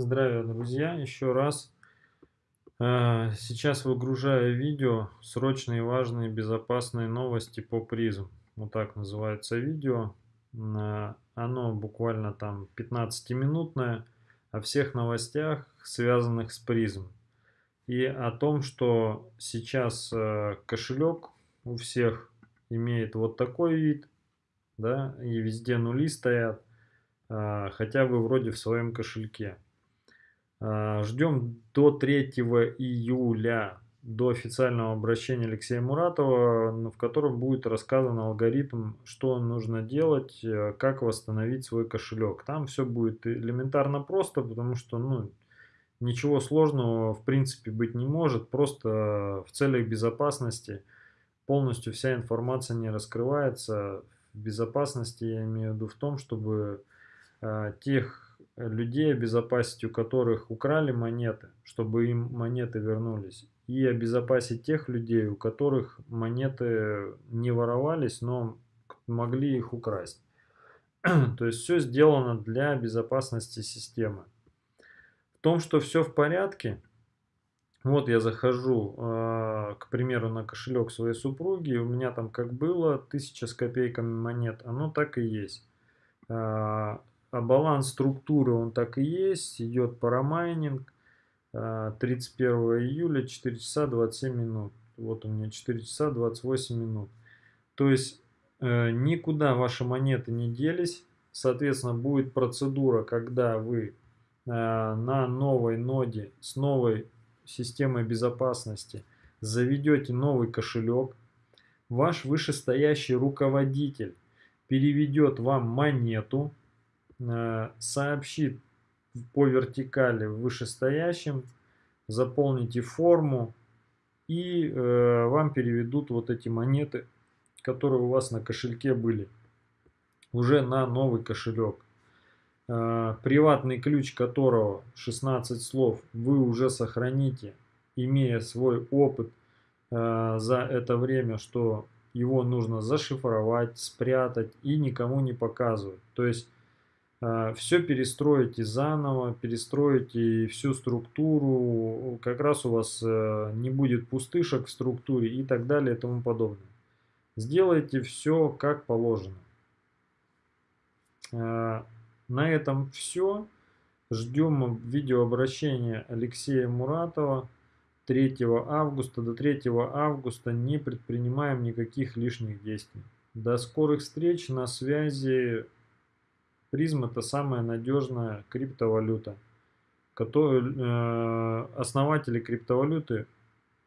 Здравия, друзья! Еще раз. Э, сейчас выгружаю видео «Срочные, важные, безопасные новости по призм». Вот так называется видео. Э, оно буквально там 15-минутное о всех новостях, связанных с призм. И о том, что сейчас э, кошелек у всех имеет вот такой вид, да, и везде нули стоят, хотя вы вроде в своем кошельке. А, ждем до 3 июля, до официального обращения Алексея Муратова, в котором будет рассказан алгоритм, что нужно делать, э, как восстановить свой кошелек. Там все будет элементарно просто, потому что ну, ничего сложного в принципе быть не может. Просто в целях безопасности полностью вся информация не раскрывается. В безопасности я имею в виду в том, чтобы э, тех людей обезопасить, у которых украли монеты, чтобы им монеты вернулись. И обезопасить тех людей, у которых монеты не воровались, но могли их украсть. То есть все сделано для безопасности системы. В том, что все в порядке, вот я захожу, э, к примеру, на кошелек своей супруги, у меня там как было, 1000 с копейками монет, оно так и есть. А баланс структуры он так и есть, идет парамайнинг. 31 а, июля 4 часа 27 минут. Вот у меня 4 часа 28 минут. То есть э, никуда ваши монеты не делись. Соответственно, будет процедура, когда вы э, на новой ноде с новой системой безопасности заведете новый кошелек. Ваш вышестоящий руководитель переведет вам монету сообщит по вертикали вышестоящим, заполните форму и э, вам переведут вот эти монеты, которые у вас на кошельке были, уже на новый кошелек. Э, приватный ключ которого 16 слов вы уже сохраните, имея свой опыт э, за это время, что его нужно зашифровать, спрятать и никому не показывать. То есть все перестроите заново, перестроите всю структуру, как раз у вас э, не будет пустышек в структуре и так далее и тому подобное. Сделайте все как положено. А, на этом все. Ждем видеообращения Алексея Муратова 3 августа. До 3 августа не предпринимаем никаких лишних действий. До скорых встреч, на связи. Призм это самая надежная криптовалюта. Который, э, основатели криптовалюты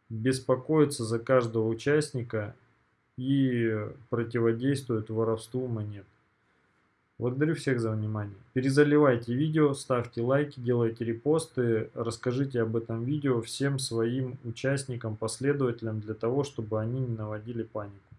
беспокоятся за каждого участника и противодействуют воровству монет. Благодарю всех за внимание. Перезаливайте видео, ставьте лайки, делайте репосты, расскажите об этом видео всем своим участникам, последователям, для того, чтобы они не наводили панику.